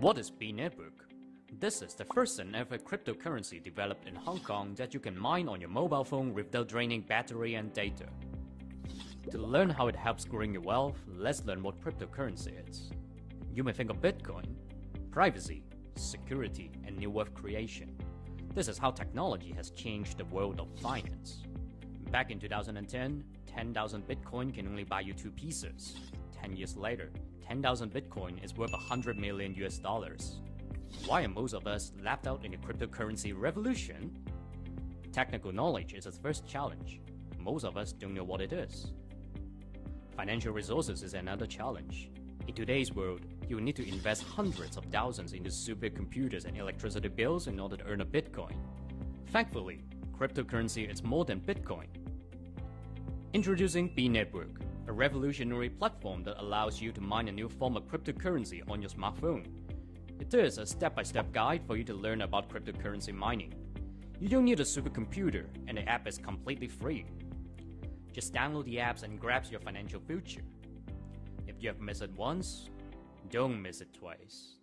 What is B Network? This is the first and ever cryptocurrency developed in Hong Kong that you can mine on your mobile phone without draining battery and data. To learn how it helps growing your wealth, let's learn what cryptocurrency is. You may think of Bitcoin, privacy, security, and new wealth creation. This is how technology has changed the world of finance. Back in 2010, 10,000 Bitcoin can only buy you two pieces. 10 years later, 10,000 Bitcoin is worth 100 million US dollars. Why are most of us left out in the cryptocurrency revolution? Technical knowledge is its first challenge. Most of us don't know what it is. Financial resources is another challenge. In today's world, you need to invest hundreds of thousands into supercomputers and electricity bills in order to earn a Bitcoin. Thankfully, cryptocurrency is more than Bitcoin. Introducing B Network, a revolutionary platform that allows you to mine a new form of cryptocurrency on your smartphone. It is a step-by-step -step guide for you to learn about cryptocurrency mining. You don't need a supercomputer, and the app is completely free. Just download the apps and grab your financial future. If you have missed it once, don't miss it twice.